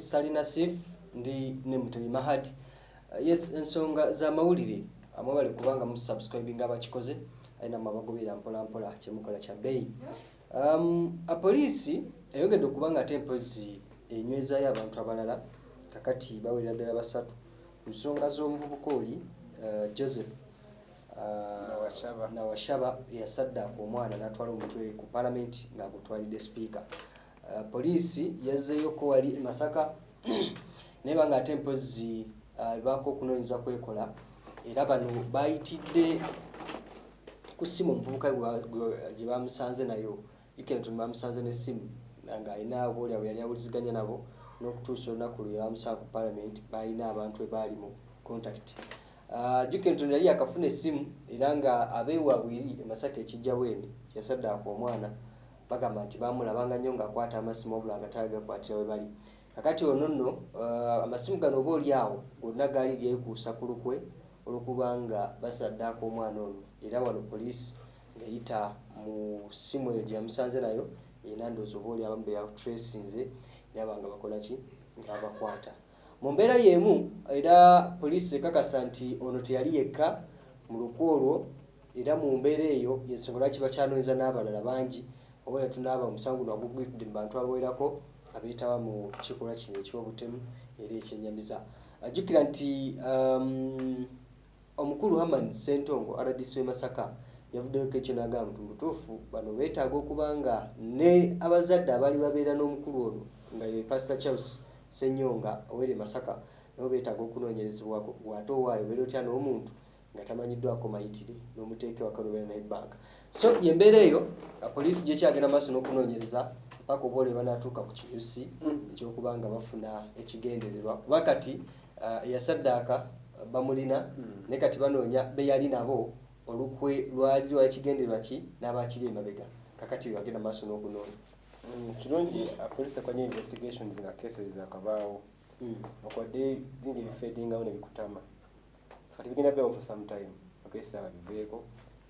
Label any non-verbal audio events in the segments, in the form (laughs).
salina sif ndi ne mutebi mahad. Uh, yes ensonga z'amawulire amwe bali kubanga musubscribing abakikoze alina mabagobera mpolampola kyemukola kya bbeeyi. Um, apoliisi eyongedde okubanga ate empozi enywezaayo abantu abalala kakati bawerera ddala basatu. Ku nsonga z'omuvubuka oli uh, joseph uh, Nawashaba. nawashaba yasaddaaka omwana n'atwala omutwe ku palamenti ng'agutwalidde sipiika uh, poliisi yazzeeyoko wali e masaka (clears throat) naye banga ate empozi uh, baako okunoonyeza kwekola era bano bayitidde ku ssimu omuvubuka gye bamusanze nayo ikenton bamusanze n'essimu ng'alina aboolyawo yali awuliziganya nabo n'okutuusa olunaku lwe bamusanga ku palamenti balina abantu ebaali mu contact. Uh, jukenton yali yakafuna essimu era nga abeewaabwiri emasaka ekijja bweni yasaddaaka omwana bagamba nti bamulabanga nnyo ng'akwata amasimu obula nga tagakwatira we bali. Kakati ono nno uh, amasimu gano oba oli awo gonna gaali geekuusa ku lukwe olwokubanga basaddaaka omwana ono. Era wano poliisi ng'eyita mu ssimu eyo gye yamusanze nayo erina ndowooza oba oli abamu beyatracinze era banga bakola ki? Ng'abakwata. Mu mbeera y'emu era poliisi ekakasa nti ono teyali yekka mu lukwe olwo era mu mbeera eyo yensonga lwaki bakyanoonyeza n'abalala bangi ne tunaaba omusango guno agugwitudde mu bantu abawerako abeetaba mu kikolwa kino eky'obutemu era ekyennyamiza ajjukira nti um, omukulu haman sentongo rdc w'e masaka yavuddeko ekyo n'agamba nti mubutuufu bano beetaaga okuba nga ne abazadde abaali babeera n'omukulu ono nga ye pastor charles senyonga owere masaka nabo beetaaga okunoonyerezebwako gwate owaayo obeera otya n'omuntu nga tamanyiddwako mayitire n'omuteeke wakalubera naye ebbanga so yembeera eyo poliisi gyekyagenda maaso n'okunoonyereza paka oba olwe banaatuuka ku kinyusi ekyokuba nga bafuna ekigendererwa. Kuba kati eyasaddaaka uh, bamulina naye kati banoonya beyali nabo olukwe lwali lwali kigendererwa ki n'abakiri emabega. Kakati bagenda maaso n'okunoonya. Mm, kirungi apoliisi akwanya investigations nga cases zakabaawo Mm. okwadde bingi ebifeedingawo nebikutama kati bigenda beewo for some time. Aba biveeko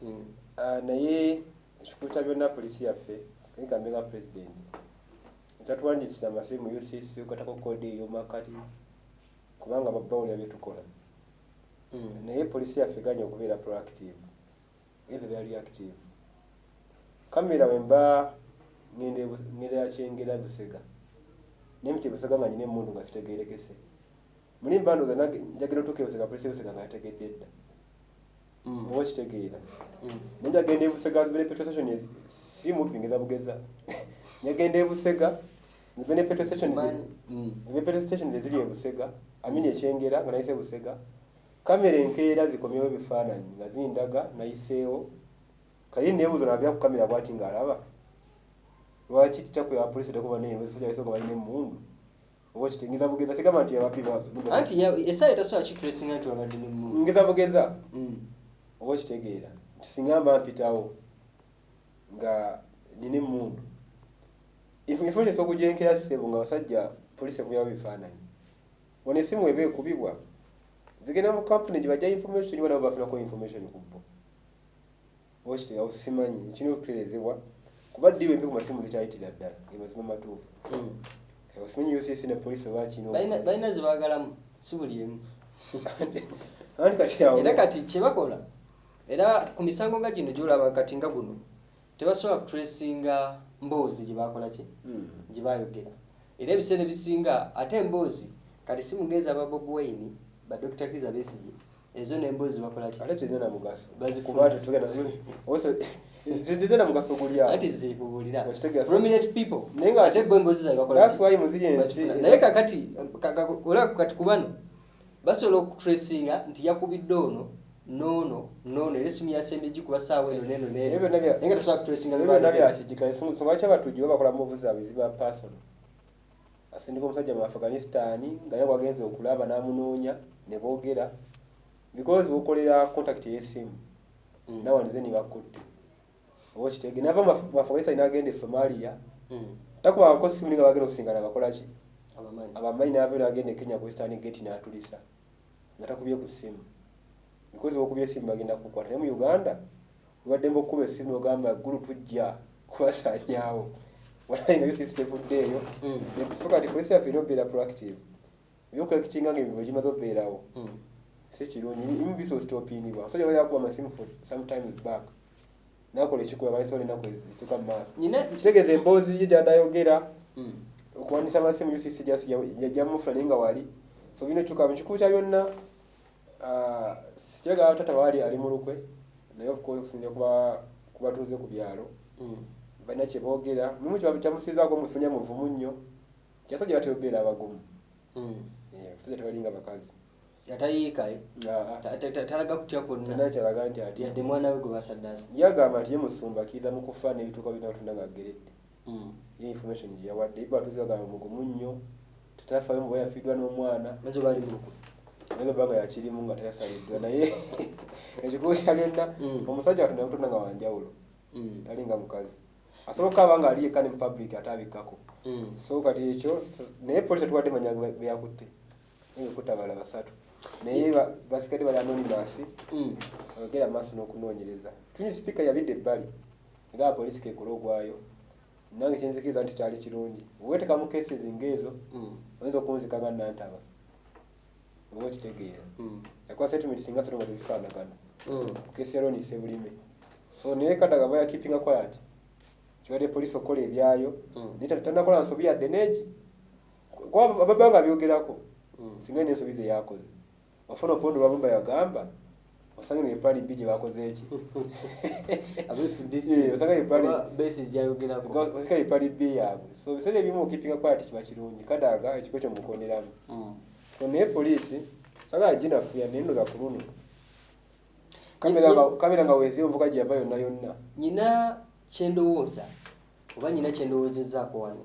Mm. Ah, naye ekikuta byonna polisi yaffe kaigambe nga president. Etatuwandiikira amasimu ucc okatako kode eyomakati kubanga babawulira byetukola Mm. naye polisi yaffe ganya okubeera proactive. Eve bya reactive kamera wemba ngenda yakyengera busega. Nemiti busega nga nyina emundu nga sitegerekese muli mbandoza njagera otuuka ebusega polisi ebusega nga yategedde edda Mm. oba okitegeera Mm. nenjagenda ebusega petrol station siri mubbi ngeza bugeza (laughs) njagenda ebusega ne petrol station Simanyi. Mm. ebe petrol station zeziri ebusega amini ekyengera nga nayise busega kamera enkeera zikomyewo ebifaananyi nga zindaga nayiseewo kaye nebuuzo nabya ku kamera bwati ngaalaba lwaki titakwera polisi takuba neyosojaisonga balina emundu oba kitengiza bugeza sigamba nti ababbi anti essaawa etasobola kitresinga nti wabadde nemundu ngeza bugeza Mm. oba okitegeera nti singa mba mpitawo nga nina emundu infomation okujenkera sebo nga basajja polisi ekumyawo bifaananyi. Ono esimu eba ekubibwa. Zigenda mu kampuni gyebajja information ibo nabo bafunako information ku bo. Oba simanyi. Kirina okutereezebwa kuba ddiirwa embi ku masimu zikyayitira ddala. Gemazima matuufu Osimanyi ucc ne polisi bakino Balina- balina zebaagalamu si buli emu. (laughs) Era kati kyebakola era ku misango nga gino gyolaba kati nga guno tebasobola kutracinga mboozi gyebakola ki Mm. gyebayogera era ebiseera ebisinga ate emboozi kati si mugezi aba bob wine ba dr kiza besigi ezo nemboozi bakola (laughs) zirina na mugaso Bazifuna. kuba tetugenda zirina na mugaso guli awo anti ziri kubuulira Okitegeera. prominent people. Naye nga- ate bo emboozi zabe bakola That's why muziri Bazifuna. naye kakati ka- ka- olaba kati ku bano basobola okutracinga nti yakubidde ono noono noono era esimu yasembye gikuba saawa eno neno Ebyo neno. Byonna bya- naye nga tosobola kutracinga ebyo byonna byakijika ensonga ki abatujju babakola muvu zaabwe ziba pasono asindika omusajja mu afghanistan nga ye wagenza okulaba n'amunoonya ne boogera. Because bukolera contact y'essimu Mm. nawanize nibakutte oba okitege nava mu afghanistan n'agenda e somalia. Mm. takubangako simu nga bagenda okusingana bakolaki abamanyi nave nagenda e kenya ku western gate n'atulisa nga takubye ku ssimu because okubye essimu bagenda kukwata naye mu uganda obadde mba okukuba essimu ogamba gulu tujja kubasanyawo walayi nga Mm. so kati polisi yaffe erina obeera proactive. Ebyokulekitinga nga ebintu ekimaze obeerawo si kirungi imu bisostopinibwa omusajja wali akuba amasimu for sometimes back nakola ekikuba balisobola enaku ezisuka mu maaso kitegeeza emboozi ye gyandayogera Mm. okuwandiisa amasimu UCC just yajjamufula naye nga wali. So bino kyuka mukikulu kya byonna ah, sikyagala tata waali ali mu lukwe. Naye okusinzira kuba kubatuuze ku byalo. Mm. balina kyeboogera mumu kyamusizaako musomya muvumu nnyo. Kyasajja bateobeera abagumu. Mm. Eh, abasajja tebalinga bakazi ta- talaga kutya kwonna kyalaga nti ati yadde mwana we gwe basaddaasa yagamba nti ye musumba akiza mu kufa n'ebituuka birina batunda nga ageredde Mm. ye information gye yawadde ibe batuuze bagamba mugumu nnyo tatafayo muba yafiiddwa n'omwana maze baali mu lukwe naye ebbanga yakirimu nga teyasaliddwa naye ekikulu kya byonna omusajja katonda yamutonda nga wanjawulo Mm. talinga mukazi asobola aba nga ali yekka ne mu public ate abikkako so kati ekyo naye polisi tetuwadde manya be- beyakutte naye ekutta abala basatu naye ba- basigadde bali anonymous. Mm. bagera maaso n'okunoonyereza. Tunyi sipiika yabidde ebbali? Nga apoliisi kekola ogwayo. Nange kyenzikiriza nti kyali kirungi. Weetekamu cases ng'ezo Mm. oyinza okunzika nga nantaba. Oba okitegeera Mm. yakuba settlement singa satu nga tezifaanagana kesi yalonise bulime so naye kadaga baya keeping quiet. Kiwadde poliisi okukola ebyayo. Naye tanakola nsobi yadde neegi kuba ababa nga byogerako singa nensobi ze yakoze ofuna opondo bamumba yagamba osange ne plan b gye bakoze eki? (laughs) Abefudisi Eh, osanga epali- oba besi gyayogerako osika epali b yaabwe. So biseera ebimu keeping quiet kiba kirungi. Kadaga ekiko kyo mukonderamu Mm. so naye poliisi sagala ginafuya naye ndoza ku luno Ye- kamera nga weezi envuga gye yava yonna yonna. Nyina kyendowooza oba nyina kyendowoozezaako wano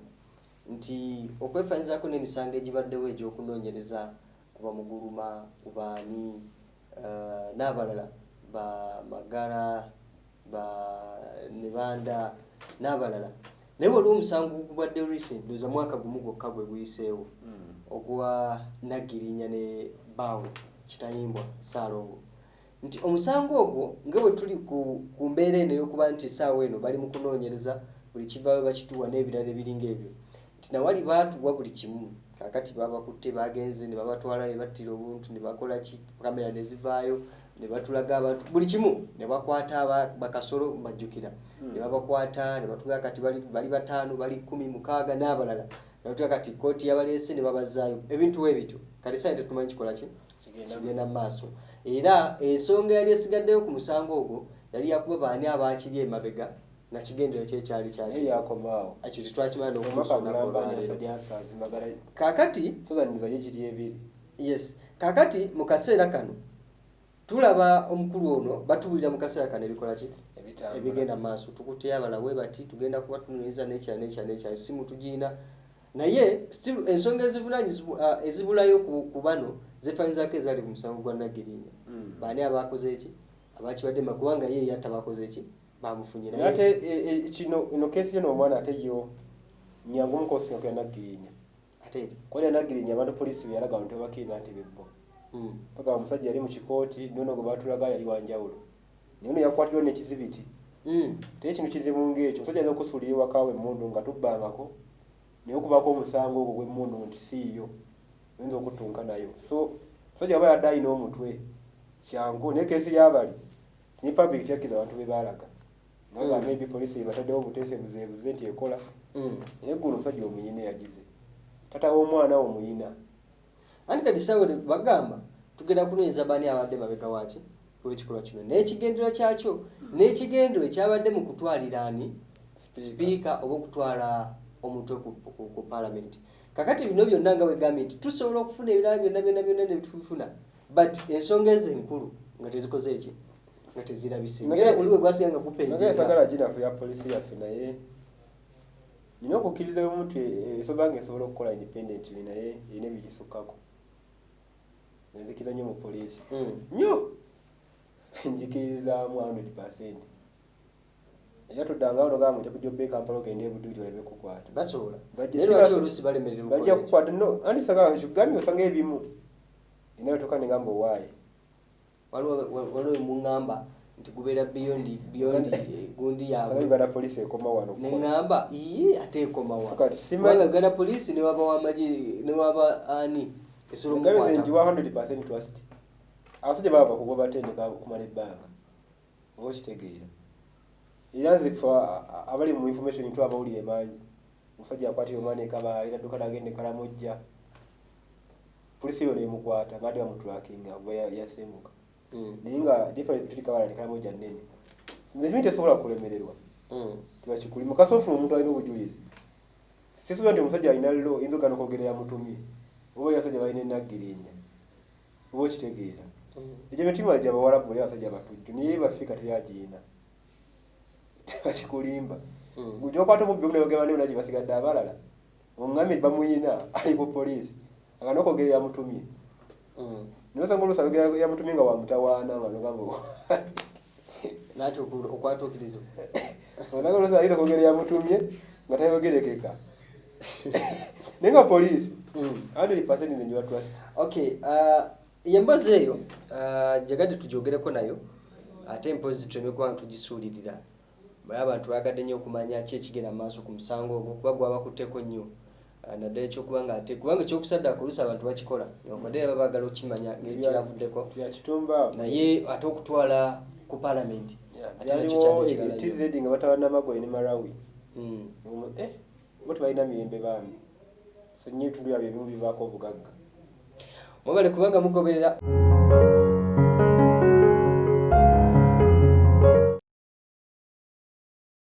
nti okwefanyizaako n'emisango egibaddewo egy'okunoonyereza kuba muguluma kubaani uh, n'abalala ba magala ba nebanda n'abalala. Naye waliwo omusango gubadde recent ndoza mwaka gumu gwokka gwe guyiseewo ogwa nagirinya ne baawe kitayimbwa saalongo. Nti omusango ogwo nga bwe tuli ku, ku mbeera eno ey'okuba nti essaawa eno bali mu kunoonyereza buli kivaayo bakituwa n'ebirala ebiringa ebyo nti nawali baatuwa buli kimu kakati babakutte bagenze ne babatwala ne battira obuntu ne bakola ki kamera ne zivaayo ne batulaga abantu. Buli kimu ne bakwata bakasolo mbajjukira ne babakwata ne batuga kati bali, bali bataano bali kumi mukaaga n'abalala. Ne batuga kati kooti yabaleese ne babazaayo. Ebintu webityo kati saa tetumanyi kikola ki? Kigenda mu maaso. Era ensonga yali esigaddeyo ku musango ogwo yali yakuba baani abaakiri emabega nakigendera kyekyali naye kyaki yakomaawo. Ekyo tetwakimala ebiri. Yes. Kaakati mu kaseera kano tulaba omukulu ono batubuulira mu kaseera kano ebikola ki? Ebigenda mu maaso. Tukutya abala we bati tugenda kuba tunoonyeza nekyala nekyala nekyala si mutugiina naye still ensonga ezivunanyizibwa uh, ezibulayo ku, bano zefanyizaako ezaali ku musango gwa nagirinya Mm. baani abakoze eki abakibadde ma kubanga ye yatta bakoze eki bamufunye naye ate kino ino kesi yo n'omwana ate yo nyangu omukosinga ku yanagirinya kwali yanagirinya abantu polisi beyalaga abantu tebakkiriza nti bebbo. Mm. paka omusajja yali mu kikooti nono gwe batulaga yali wanjawulo naye ono yakwatiddwa nekizibiti Mm. naye ekintu kizibu ng'ekyo omusajja ayinza okusuulira ewakawe emmundu nga tubbangako naye okubaako omusango ogwo gw'emmundu nti siiyo oyinza okutunka nayo. So omusajja aba yadde alina omutwe kyangu naye kesi yabali ni public tyakkiriza abantu be baalaga naga Mm. maybe polisi ebataddewo obuteese buzeebuze nti ekola. Mm. naye guno omusajja omuyina yagize. Tata w'omwana omuyina. Anti kati sawe bagamba tugenda kunoonyeza baani abadde mabega waki olwekikolwa kino. N'ekigendero kyakyo? N'ekigendero ekyabadde mu kutwalira ani? Sipiika oba okutwala omutwe ku, palamenti kakati bino byonna nga wegambye nti tusobola okufuna ebirala byonna byonna byonna nebitufuna but ensonga ezo enkulu nga tezikoze eki nga tezirabise. Nage- era oli we gwasiga nga naye kupenjera sagala ginafu ya polisi yaffe naye. Nina okukkiriza omuntu esoba nga esobola okukola independently naye erina ebigisukkako nenzikiriza nnyo mu poliisi. Mm. nnyo! (laughs) Njikiririzaamu 100 percent. Era tuddanga wano gamba nja kujja obbe kampala ogende ebuduuti olabe kukwata Bajja kukwata? No anti sagala kigambye osanga ebimu. Inayotoka negamba owaaye waliwo emuŋŋamba nti gubeera beyond eh, gundi saba yaabwe. uganda poliisi ekoma wano neŋŋamba iye ate ekomawa gana poliisi newaba wamagi newaba ani esobola Ngabe nze omukwata njiwa 100% trust. Abasajja baba bakugoba batendeka okumala ebbanga oba okitegeera era nze abali mu information tu abawulire mangi omusajja akwatire omwana ekaba alina dduka nagenda ekalamojja polisi yo nemukwata baadde bamutulakinga oba ya- yasemuka. Mm, naye nga difference tuli kabala nekalamojja nnene. Nze mimi tesobola kulemererwa mm, tibakikulima kasofuna omuntu alina obujulizi. Sisobola nti omusajja alina lo yinza ogana okwogera yamutumye. Oba oli abasajja balina enaggirinya oba okitegeera. Mm. egyo mitima gya bawalabu oli abasajja batujju naye bafika teyagiina. Bakikulimba Mm. gyokwata omubbi omu nayogera bane naki basigadde abalala. Oŋŋamye bamuyina ali ku poliisi. Agana okwogera yamutumye Naye osanga oluusi ayogera yamutumye nga wamutawaana nga nogamba (laughs) okwatuukirizibwa (laughs) osanga oluusi ayina okwogera yamutumye nga tayogerekeka (laughs) naye nga poliisi Mm. 100% nze njiba trust. Okay uh, yembazi eyo uh, jagadde tugyogereko nayo. Ate mpozi tuleme kuba tugisuulirira baye abantu bayagadde nnyo okumanya ki ekigenda mu maaso ku musango ogwo kuba gwabakutteko nnyo Uh, naddala ekyokuba nga ate kubanga ekyokusaddaaka oluusi abantu bakikola. Newankubadde era baba baagala okukimanya ngekiravuddeko yakitumba naye ate okutwala ku paalamenti. Ate nakyo kyali nga batabana magoye ne marawi Mm. eh bo tebalina mirembe baami. So nnyo ebitundu byabwe ebimu bivaako obugagga. Mwebale kubanga mugoberera